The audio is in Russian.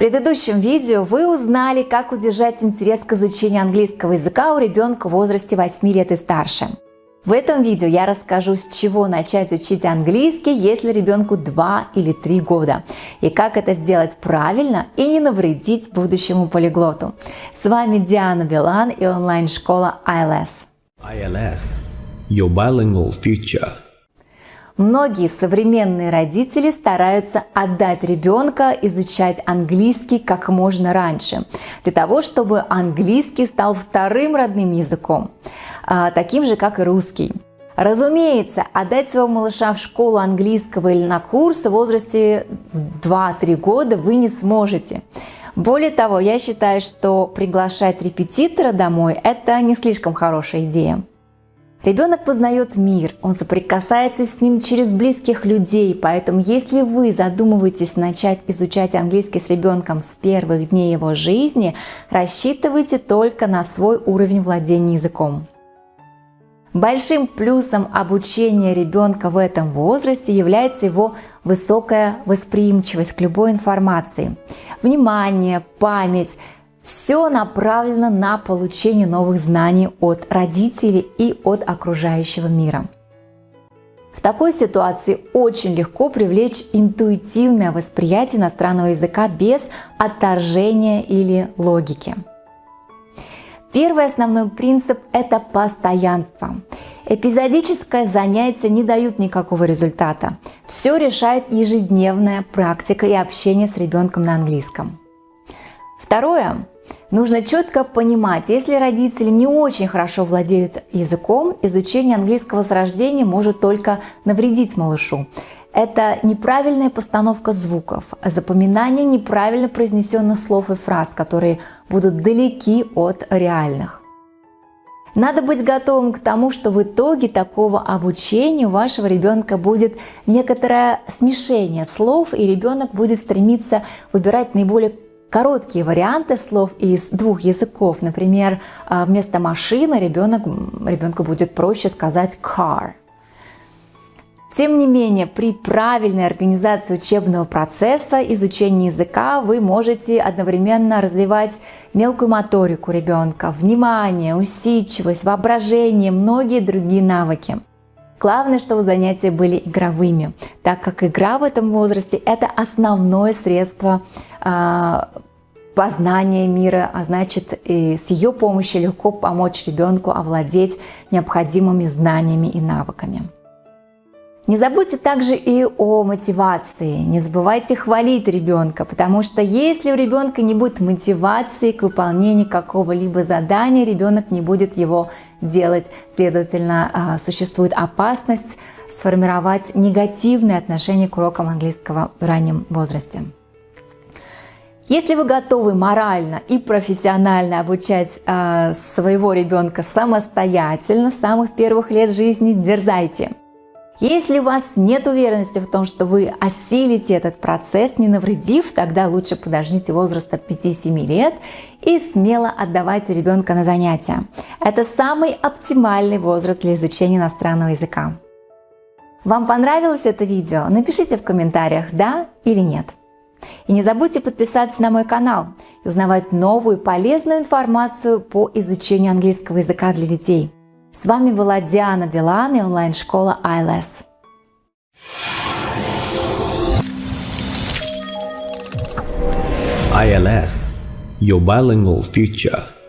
предыдущем видео вы узнали, как удержать интерес к изучению английского языка у ребенка в возрасте 8 лет и старше. В этом видео я расскажу, с чего начать учить английский, если ребенку 2 или 3 года, и как это сделать правильно и не навредить будущему полиглоту. С вами Диана Билан и онлайн-школа ILS. ILS – Your Bilingual Future – Многие современные родители стараются отдать ребенка изучать английский как можно раньше, для того, чтобы английский стал вторым родным языком, а, таким же, как и русский. Разумеется, отдать своего малыша в школу английского или на курс в возрасте 2-3 года вы не сможете. Более того, я считаю, что приглашать репетитора домой – это не слишком хорошая идея. Ребенок познает мир, он соприкасается с ним через близких людей, поэтому если вы задумываетесь начать изучать английский с ребенком с первых дней его жизни, рассчитывайте только на свой уровень владения языком. Большим плюсом обучения ребенка в этом возрасте является его высокая восприимчивость к любой информации, внимание, память, все направлено на получение новых знаний от родителей и от окружающего мира. В такой ситуации очень легко привлечь интуитивное восприятие иностранного языка без отторжения или логики. Первый основной принцип – это постоянство. Эпизодическое занятие не дают никакого результата. Все решает ежедневная практика и общение с ребенком на английском. Второе. Нужно четко понимать, если родители не очень хорошо владеют языком, изучение английского с рождения может только навредить малышу. Это неправильная постановка звуков, запоминание неправильно произнесенных слов и фраз, которые будут далеки от реальных. Надо быть готовым к тому, что в итоге такого обучения у вашего ребенка будет некоторое смешение слов, и ребенок будет стремиться выбирать наиболее короткие варианты слов из двух языков. Например, а, вместо машины ребенок, ребенку будет проще сказать car. Тем не менее, при правильной организации учебного процесса изучения языка вы можете одновременно развивать мелкую моторику ребенка, внимание, усидчивость, воображение, многие другие навыки. Главное, чтобы занятия были игровыми, так как игра в этом возрасте – это основное средство э, познания мира, а значит и с ее помощью легко помочь ребенку овладеть необходимыми знаниями и навыками. Не забудьте также и о мотивации. Не забывайте хвалить ребенка, потому что если у ребенка не будет мотивации к выполнению какого-либо задания, ребенок не будет его делать. Следовательно, а, существует опасность сформировать негативное отношение к урокам английского в раннем возрасте. Если вы готовы морально и профессионально обучать э, своего ребенка самостоятельно с самых первых лет жизни, дерзайте. Если у вас нет уверенности в том, что вы осилите этот процесс, не навредив, тогда лучше подождите возраста 5-7 лет и смело отдавайте ребенка на занятия. Это самый оптимальный возраст для изучения иностранного языка. Вам понравилось это видео? Напишите в комментариях «да» или «нет». И не забудьте подписаться на мой канал и узнавать новую полезную информацию по изучению английского языка для детей. С вами была Диана Вилан и онлайн-школа ILS. ILS – Your Bilingual Future